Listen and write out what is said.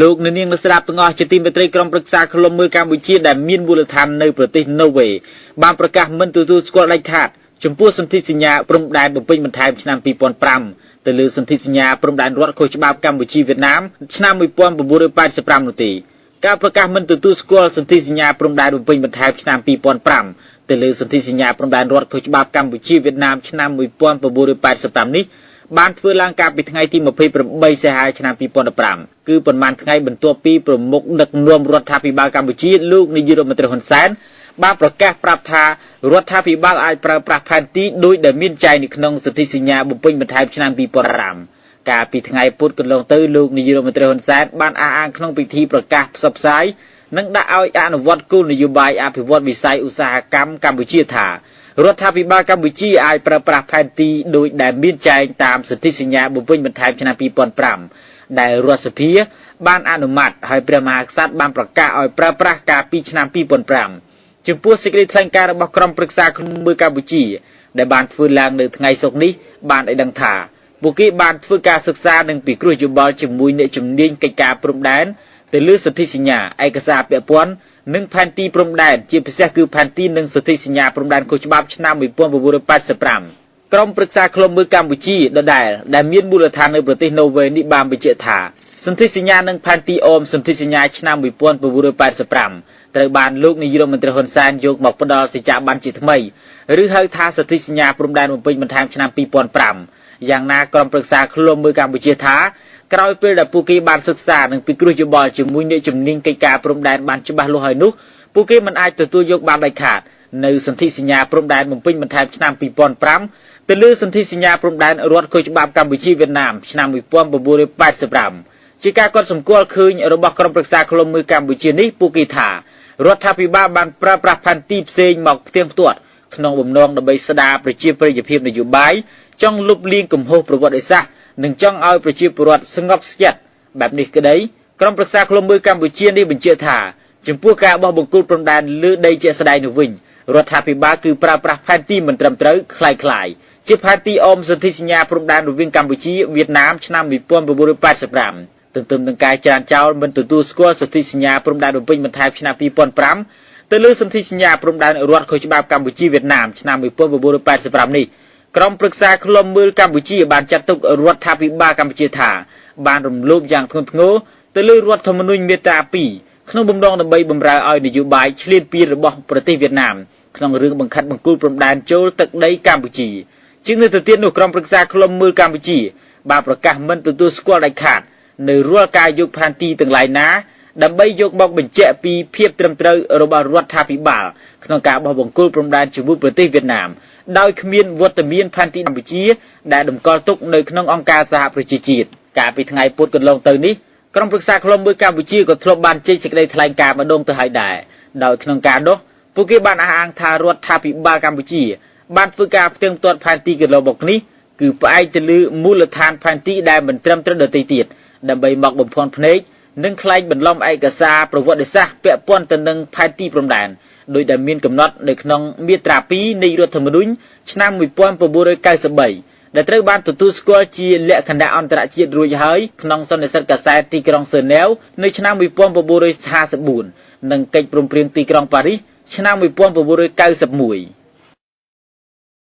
លោកនាងអ្នកស្ដាប់ទាំងអស់ជាទីមេត្រីក្រុមប្រឹក្សាឃ្លាំមើលកម្ពុជាដែលមានមូលដ្ឋាននៅប្រទេសណូវេបានប្រកាសមិនទទួលស្គាល់ដាច់ខាតចំពោះសន្ធិសញ្ញាព្រំដែនបំពេញបន្ថែមឆ្នាំ2005ទៅលើសន្ធិសញ្ញាព្រំដែនរដ្ឋខុសច្បាប់កម្ពុជាវៀតណាមឆ្នាំ1985នោះទេការប្រកាសមិនទទួលស្គាល់សន្ធិសញ្ញាព្រំដែនបំពេញបន្ថែមឆ្នាំ2005ទៅលើសន្ធិសញ្ញាព្រំដែនរដ្ឋខុសច្បាប់កម្ពុជាវៀតណាមឆ្នាំ1985នេះ បានធ្វើឡើងកាលពីថ្ងៃទី28សីហាឆ្នាំ2015គឺប៉ុន្មានថ្ងៃបន្ទាប់ពីប្រមុខដឹកនាំរដ្ឋាភិបាលកម្ពុជាលោកនាយករដ្ឋមន្ត្រីហ៊ុនសែនបានប្រកាសប្រាប់ថារដ្ឋាភិបាលអាចប្រើប្រាស់ផែនទីដោយដែលមានចែងនៅក្នុងសន្ធិសញ្ញាបំពេញបន្ថែមឆ្នាំ2005កាលពីថ្ងៃពុធកន្លងទៅលោកនាយករដ្ឋមន្ត្រីហ៊ុនសែនបានអះអាងក្នុងពិធីប្រកាសផ្សព្វផ្សាយនិងដាក់ឲ្យអនុវត្តគោលនយោបាយអភិវឌ្ឍវិស័យឧស្សាហកម្មកម្ពុជាថា រដ្ឋាភិបាលកម្ពុជាអាចប្រើប្រាស់ផែនទីដោយដែលមានចែងតាមសន្ធិសញ្ញាបំពេញបន្ថែមឆ្នាំ2005ដែលរដ្ឋសភាបានអនុម័តហើយព្រះមហាក្សត្របានប្រកាសឲ្យប្រើប្រាស់កាលពីឆ្នាំ2005ចំពោះសេចក្តីថ្លែងការណ៍របស់ក្រុមប្រឹក្សាក្នុងមើលកម្ពុជា ដែលបានធ្វើឡើងនៅថ្ងៃសុក្រនេះបានឲ្យដឹងថាពួកគេបានធ្វើការសិក្សានិងពិគ្រោះយោបល់ជាមួយអ្នកជំនាញកិច្ចការព្រំដែនទៅលើសន្ធិសញ្ញាឯកសារពាក់ព័ន្ធ និងផែនទីព្រំដែនជាពិសេសគឺផែនទីនិងសន្ធិសញ្ញាព្រំដែនខុសច្បាប់ឆ្នាំ1985ក្រុមប្រឹក្សាឃ្លាំមើលកម្ពុជាដដែលដែលមានមូលដ្ឋាននៅប្រទេសណូវេនេះបានបញ្ជាក់ថាសន្ធិសញ្ញានិងផែនទីអូមសន្ធិសញ្ញាឆ្នាំ1985ត្រូវបានលោកនាយរដ្ឋមន្ត្រីហ៊ុនសែនយកមកផ្ដល់សេចក្ដីបានជាថ្មីឬហៅថាសន្ធិសញ្ញាព្រំដែនបំពេញបន្ថែមឆ្នាំ2005យ៉ាងណាក្រុមប្រឹក្សាឃ្លាំមើលកម្ពុជាថា ក្រោយពេលដែលពួកគេបានសិក្សានិងពិគ្រោះយោបល់ជាមួយអ្នកជំនាញកិច្ចការព្រំដែនបានច្បាស់លាស់ហើយនោះពួកគេមិនអាចទទួលយកបានដាច់ខាតនៅសន្ធិសញ្ញាព្រំដែនបំពេញបន្ថែមឆ្នាំ2005ទៅលើសន្ធិសញ្ញាព្រំដែនរដ្ឋខុសច្បាប់កម្ពុជាវៀតណាមឆ្នាំ1985ជាការកត់សម្គាល់ឃើញរបស់ក្រុមប្រឹក្សាឃ្លាំមើលកម្ពុជានេះពួកគេថារដ្ឋាភិបាលបានប្រើប្រាស់ផែនទីផ្សេងមកផ្ទៀងផ្ទាត់ក្នុងបំណងដើម្បីស្ដារប្រជាប្រិយភាពនយោបាយចង់លុបលាងកំហុសប្រវត្តិសាស្ត្រ និងចង់ឲ្យប្រជាពលរដ្ឋស្ងប់ស្ងាត់បែបនេះក្តីក្រុមប្រឹក្សាឃ្លាំមើលកម្ពុជានេះបញ្ជាក់ថាចំពោះការបោះបង្គោលព្រំដែនលើដីជាក់ស្ដែងនោះវិញរដ្ឋាភិបាលគឺប្រើប្រាស់ផែនទីមិនត្រឹមត្រូវคล้ายៗជាផែនទីអមសន្ធិសញ្ញាព្រំដែនរវាងកម្ពុជាវៀតណាមឆ្នាំ1985ទន្ទឹមនឹងការច្រានចោលមិនទទួលស្គាល់សន្ធិសញ្ញាព្រំដែនរំពេញបន្ថែមឆ្នាំ2005ទៅលើសន្ធិសញ្ញាព្រំដែនរដ្ឋខុសច្បាប់កម្ពុជាវៀតណាមឆ្នាំ1985នេះ ក្រុមប្រឹក្សាឃ្លាំមើលកម្ពុជាបានចាត់ទុករដ្ឋាភិបាលកម្ពុជាថាបានរំលោភយ៉ាងធ្ងន់ធ្ងរទៅលើរដ្ឋធម្មនុញ្ញមាត្រា2ក្នុងបំណងដើម្បីបម្រើឲ្យនយោបាយឈ្លានពានរបស់ប្រទេសវៀតណាមក្នុងរឿងបង្ខិតបង្គុលព្រំដែនចូលទឹកដីកម្ពុជាជាងនេះទៅទៀតនោះក្រុមប្រឹក្សាឃ្លាំមើលកម្ពុជាបានប្រកាសមិនទទួលស្គាល់ដាច់ខាតនៅរាល់ការយកផែនទីទាំងឡាយណាដើម្បីយកមកបញ្ជាក់ពីភាពត្រឹមត្រូវរបស់រដ្ឋាភិបាលក្នុងការបោះបង្គោលព្រំដែនជាមួយប្រទេសវៀតណាម ដោយគ្មានវត្តមានផែនទីកម្ពុជា ដែលតម្កល់ទុកនៅក្នុងអង្គការសហប្រជាជាតិកាលពីថ្ងៃពុធកន្លងទៅនេះក្រុមប្រឹក្សាឃ្លាំមើលកម្ពុជាក៏ធ្លាប់បានចេញសេចក្តីថ្លែងការណ៍ម្ដងទៅហើយដែរដោយក្នុងការនោះពួកគេបានអះអាងថារដ្ឋាភិបាលកម្ពុជា បានធ្វើការផ្ទៀងផ្ទាត់ផែនទីកន្លងមកនេះគឺផ្អែកទៅលើមូលដ្ឋានផែនទីដែលមិនត្រឹមត្រូវដទៃទៀតដើម្បីមកបំភាន់ភ្នែកនិងខ្លែងបន្លំឯកសារប្រវត្តិសាស្ត្រពាក់ព័ន្ធទៅនឹងផែនទីព្រំដែន ដោយដែលមានកំណត់នៅក្នុងមាត្រា2នៃរដ្ឋធម្មនុញ្ញឆ្នាំ1993ដែលត្រូវបានទទួលស្គាល់ជាលក្ខណៈអន្តរជាតិរួចហើយក្នុងសន្និសីទកាសែតទីក្រុងសឺណែវនៅឆ្នាំ1954និងកិច្ចព្រមព្រៀងទីក្រុងប៉ារីសឆ្នាំ1991